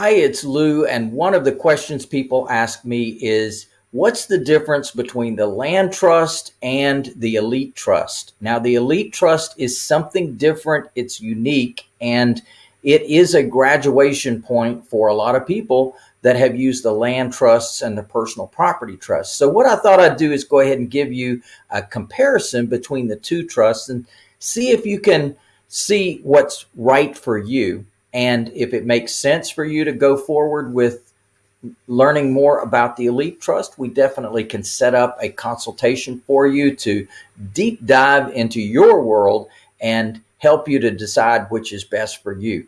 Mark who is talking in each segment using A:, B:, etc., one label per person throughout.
A: Hi, it's Lou, and one of the questions people ask me is, what's the difference between the land trust and the elite trust? Now, the elite trust is something different, it's unique, and it is a graduation point for a lot of people that have used the land trusts and the personal property trusts. So what I thought I'd do is go ahead and give you a comparison between the two trusts and see if you can see what's right for you. And if it makes sense for you to go forward with learning more about the Elite Trust, we definitely can set up a consultation for you to deep dive into your world and help you to decide which is best for you.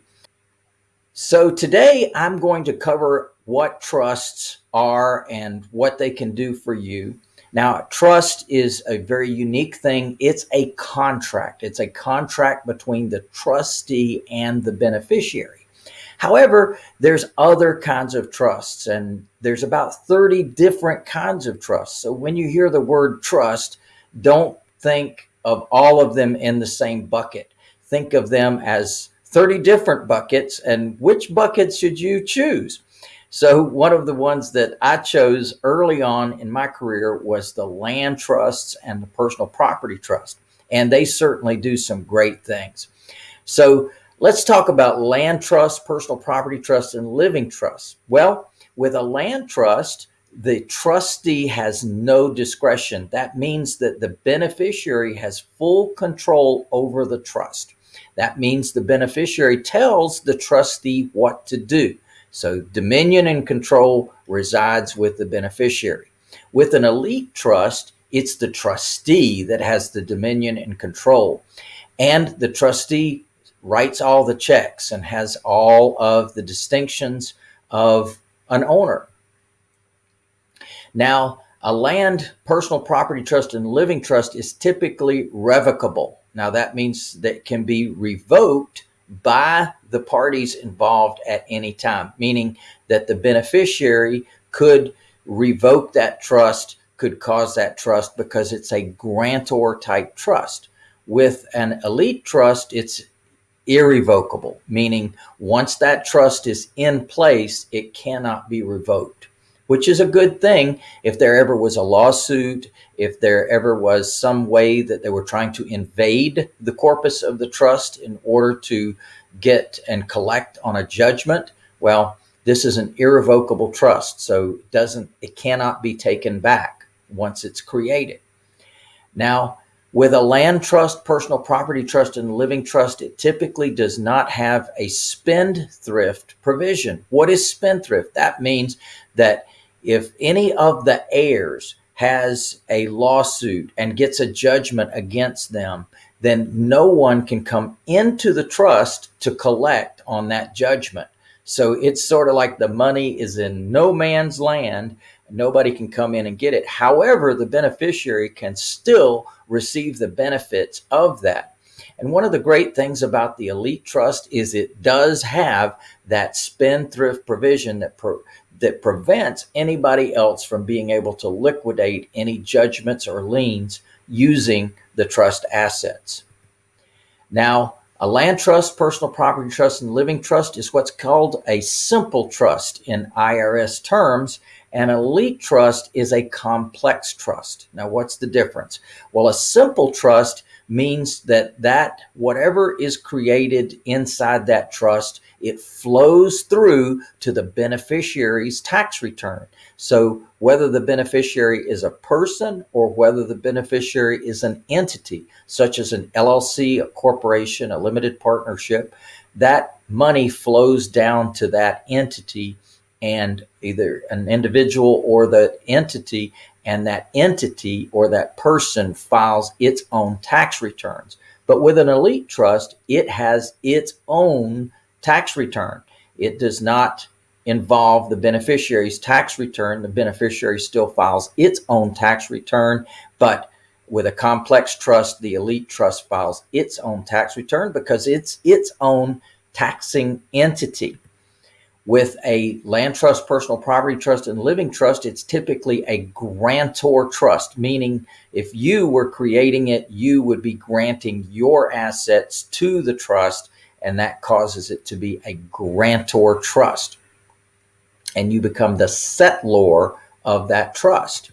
A: So today I'm going to cover what trusts are and what they can do for you. Now, trust is a very unique thing. It's a contract. It's a contract between the trustee and the beneficiary. However, there's other kinds of trusts and there's about 30 different kinds of trusts. So when you hear the word trust, don't think of all of them in the same bucket. Think of them as 30 different buckets and which bucket should you choose? So one of the ones that I chose early on in my career was the land trusts and the personal property trust. And they certainly do some great things. So let's talk about land trust, personal property trust, and living trusts. Well, with a land trust, the trustee has no discretion. That means that the beneficiary has full control over the trust. That means the beneficiary tells the trustee what to do. So dominion and control resides with the beneficiary. With an elite trust, it's the trustee that has the dominion and control. And the trustee writes all the checks and has all of the distinctions of an owner. Now, a land, personal property trust, and living trust is typically revocable. Now, that means that can be revoked by the parties involved at any time, meaning that the beneficiary could revoke that trust, could cause that trust because it's a grantor type trust. With an elite trust, it's irrevocable, meaning once that trust is in place, it cannot be revoked which is a good thing if there ever was a lawsuit, if there ever was some way that they were trying to invade the corpus of the trust in order to get and collect on a judgment. Well, this is an irrevocable trust, so it doesn't it cannot be taken back once it's created. Now, with a land trust, personal property trust, and living trust, it typically does not have a spendthrift provision. What is spendthrift? That means that if any of the heirs has a lawsuit and gets a judgment against them, then no one can come into the trust to collect on that judgment. So it's sort of like the money is in no man's land. Nobody can come in and get it. However, the beneficiary can still receive the benefits of that. And one of the great things about the elite trust is it does have that spendthrift provision that pro that prevents anybody else from being able to liquidate any judgments or liens using the trust assets. Now, a land trust, personal property trust, and living trust is what's called a simple trust in IRS terms. An elite trust is a complex trust. Now, what's the difference? Well, a simple trust means that that whatever is created inside that trust, it flows through to the beneficiary's tax return. So whether the beneficiary is a person or whether the beneficiary is an entity, such as an LLC, a corporation, a limited partnership, that money flows down to that entity and either an individual or the entity and that entity or that person files its own tax returns. But with an elite trust, it has its own tax return. It does not involve the beneficiary's tax return. The beneficiary still files its own tax return, but with a complex trust, the elite trust files its own tax return because it's its own taxing entity. With a land trust, personal property trust, and living trust, it's typically a grantor trust, meaning if you were creating it, you would be granting your assets to the trust, and that causes it to be a grantor trust. and you become the settlor of that trust.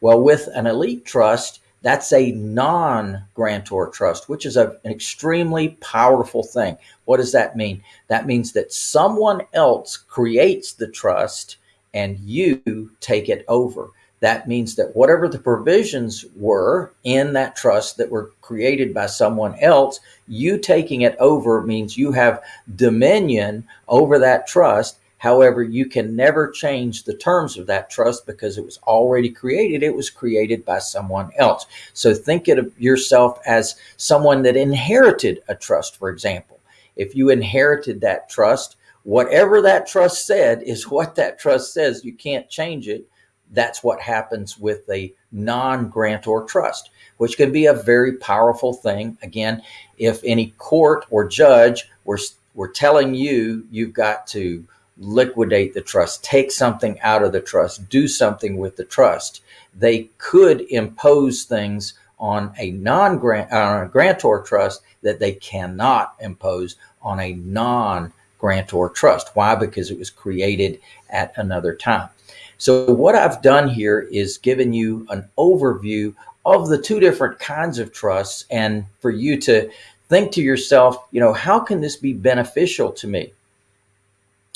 A: Well, with an elite trust, that's a non-grantor trust, which is a, an extremely powerful thing. What does that mean? That means that someone else creates the trust and you take it over. That means that whatever the provisions were in that trust that were created by someone else, you taking it over means you have dominion over that trust However, you can never change the terms of that trust because it was already created. It was created by someone else. So think of yourself as someone that inherited a trust, for example. If you inherited that trust, whatever that trust said is what that trust says. You can't change it. That's what happens with a non-grantor trust, which can be a very powerful thing. Again, if any court or judge were, were telling you you've got to liquidate the trust, take something out of the trust, do something with the trust. They could impose things on a non-grant uh, grantor trust that they cannot impose on a non-grantor trust. Why? Because it was created at another time. So what I've done here is given you an overview of the two different kinds of trusts and for you to think to yourself, you know, how can this be beneficial to me?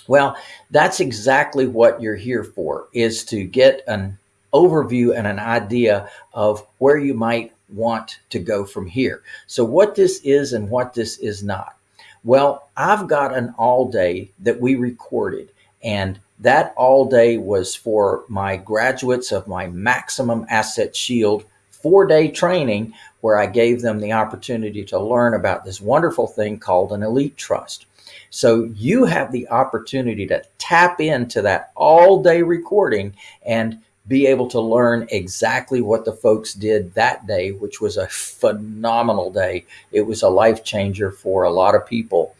A: Well, that's exactly what you're here for, is to get an overview and an idea of where you might want to go from here. So what this is and what this is not. Well, I've got an all day that we recorded and that all day was for my graduates of my maximum asset shield four day training where I gave them the opportunity to learn about this wonderful thing called an elite trust. So you have the opportunity to tap into that all day recording and be able to learn exactly what the folks did that day, which was a phenomenal day. It was a life changer for a lot of people.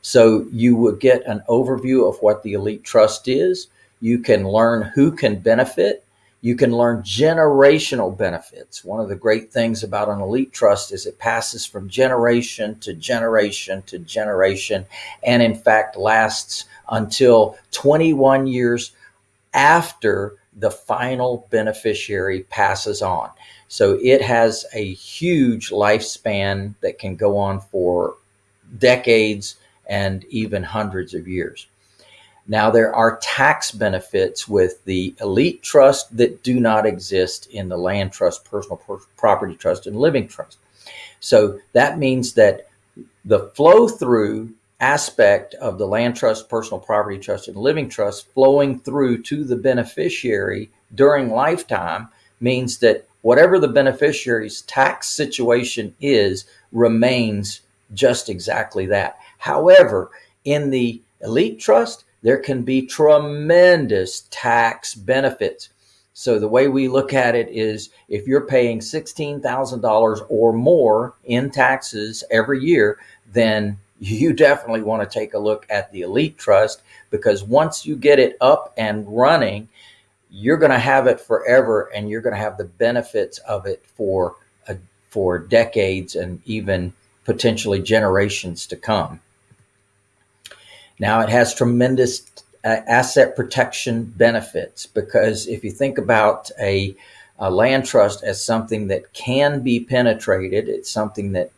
A: So you will get an overview of what the Elite Trust is. You can learn who can benefit you can learn generational benefits. One of the great things about an elite trust is it passes from generation to generation to generation, and in fact lasts until 21 years after the final beneficiary passes on. So it has a huge lifespan that can go on for decades and even hundreds of years. Now there are tax benefits with the elite trust that do not exist in the land trust, personal property trust, and living trust. So that means that the flow through aspect of the land trust, personal property trust, and living trust flowing through to the beneficiary during lifetime means that whatever the beneficiary's tax situation is remains just exactly that. However, in the elite trust, there can be tremendous tax benefits. So the way we look at it is if you're paying $16,000 or more in taxes every year, then you definitely want to take a look at the Elite Trust because once you get it up and running, you're going to have it forever and you're going to have the benefits of it for, a, for decades and even potentially generations to come. Now it has tremendous uh, asset protection benefits because if you think about a, a, land trust as something that can be penetrated, it's something that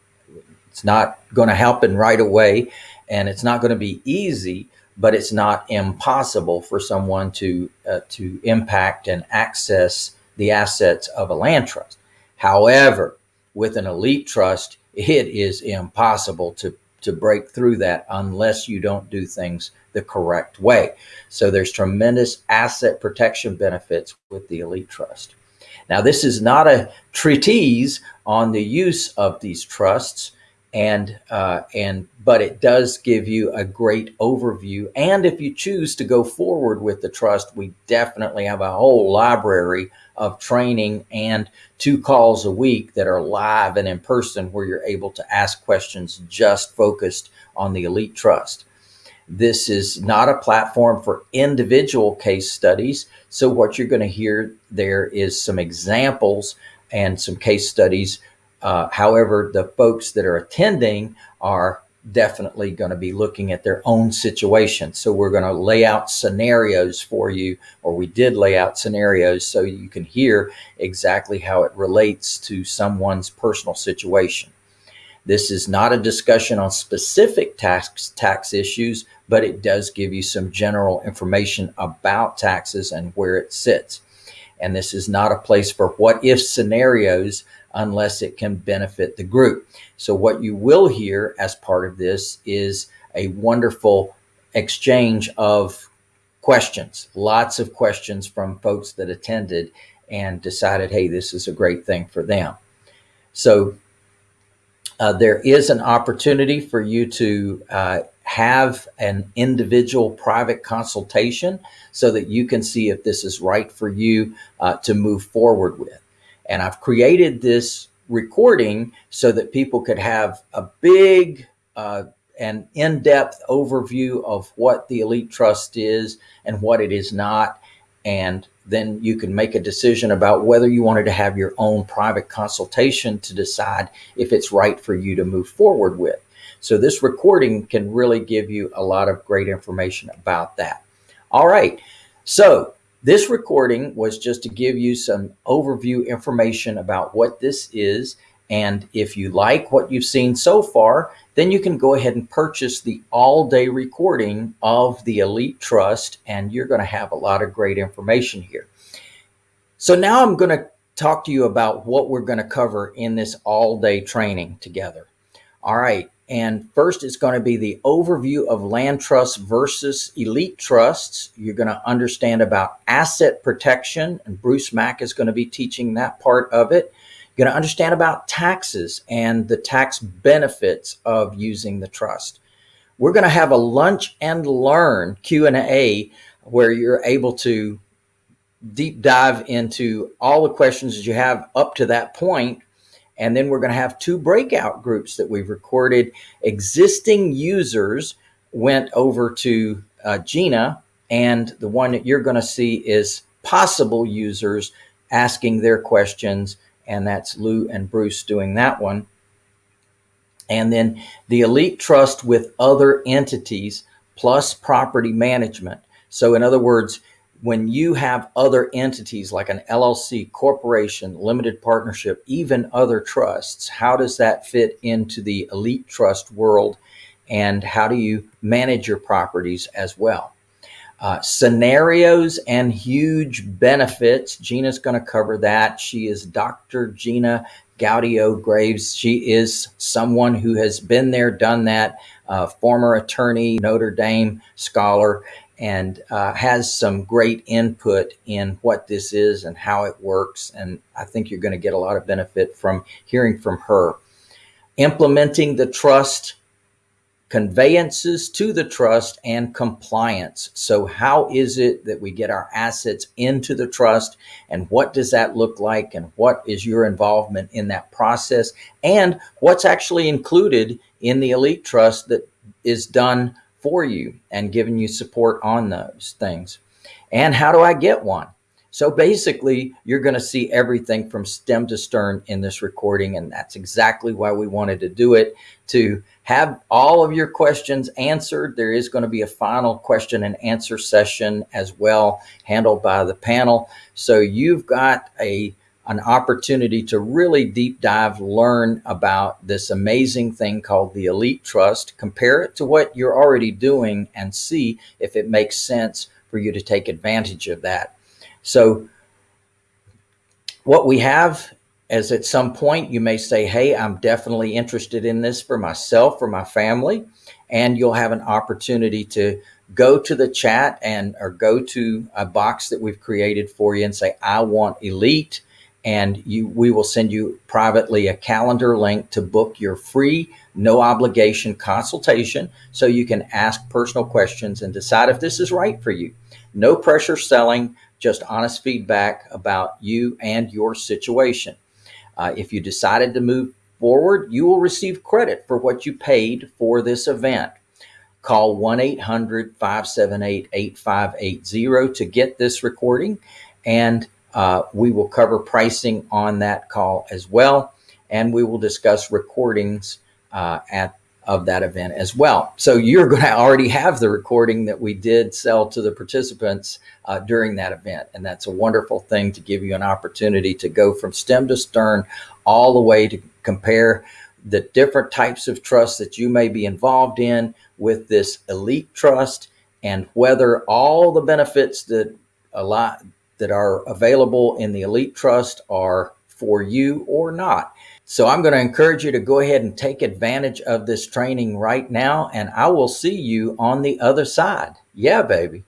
A: it's not going to happen right away and it's not going to be easy, but it's not impossible for someone to, uh, to impact and access the assets of a land trust. However, with an elite trust, it is impossible to to break through that unless you don't do things the correct way. So there's tremendous asset protection benefits with the Elite Trust. Now, this is not a treatise on the use of these trusts, and uh, and but it does give you a great overview. And if you choose to go forward with the trust, we definitely have a whole library of training and two calls a week that are live and in person where you're able to ask questions just focused on the elite trust. This is not a platform for individual case studies. So what you're going to hear there is some examples and some case studies. Uh, however, the folks that are attending are definitely going to be looking at their own situation. So we're going to lay out scenarios for you, or we did lay out scenarios so you can hear exactly how it relates to someone's personal situation. This is not a discussion on specific tax tax issues, but it does give you some general information about taxes and where it sits. And this is not a place for what if scenarios unless it can benefit the group. So what you will hear as part of this is a wonderful exchange of questions, lots of questions from folks that attended and decided, hey, this is a great thing for them. So uh, there is an opportunity for you to uh, have an individual private consultation so that you can see if this is right for you uh, to move forward with. And I've created this recording so that people could have a big uh, and in-depth overview of what the Elite Trust is and what it is not. And then you can make a decision about whether you wanted to have your own private consultation to decide if it's right for you to move forward with. So this recording can really give you a lot of great information about that. All right. So this recording was just to give you some overview information about what this is. And if you like what you've seen so far, then you can go ahead and purchase the all day recording of the Elite Trust, and you're going to have a lot of great information here. So now I'm going to talk to you about what we're going to cover in this all day training together. All right. And first, it's going to be the overview of land trusts versus elite trusts. You're going to understand about asset protection, and Bruce Mack is going to be teaching that part of it. You're going to understand about taxes and the tax benefits of using the trust. We're going to have a lunch and learn Q&A where you're able to deep dive into all the questions that you have up to that point and then we're going to have two breakout groups that we've recorded. Existing users went over to uh, Gina, and the one that you're going to see is possible users asking their questions. And that's Lou and Bruce doing that one. And then the Elite Trust with other entities plus property management. So, in other words, when you have other entities like an LLC, corporation, limited partnership, even other trusts, how does that fit into the elite trust world? And how do you manage your properties as well? Uh, scenarios and huge benefits. Gina's going to cover that. She is Dr. Gina Gaudio Graves. She is someone who has been there, done that, uh, former attorney, Notre Dame scholar, and uh, has some great input in what this is and how it works. And I think you're going to get a lot of benefit from hearing from her. Implementing the trust, conveyances to the trust, and compliance. So, how is it that we get our assets into the trust, and what does that look like, and what is your involvement in that process, and what's actually included in the elite trust that is done for you and giving you support on those things. And how do I get one? So basically, you're going to see everything from stem to stern in this recording. And that's exactly why we wanted to do it to have all of your questions answered. There is going to be a final question and answer session as well, handled by the panel. So you've got a an opportunity to really deep dive, learn about this amazing thing called the Elite Trust, compare it to what you're already doing and see if it makes sense for you to take advantage of that. So what we have is at some point you may say, hey, I'm definitely interested in this for myself, for my family. And you'll have an opportunity to go to the chat and or go to a box that we've created for you and say, I want elite and you we will send you privately a calendar link to book your free no obligation consultation so you can ask personal questions and decide if this is right for you. No pressure selling just honest feedback about you and your situation. Uh, if you decided to move forward you will receive credit for what you paid for this event. Call 1-800-578-8580 to get this recording and uh, we will cover pricing on that call as well, and we will discuss recordings uh, at of that event as well. So you're going to already have the recording that we did sell to the participants uh, during that event. And that's a wonderful thing to give you an opportunity to go from stem to stern all the way to compare the different types of trusts that you may be involved in with this elite trust and whether all the benefits that a lot that are available in the elite trust are for you or not. So I'm going to encourage you to go ahead and take advantage of this training right now, and I will see you on the other side. Yeah, baby.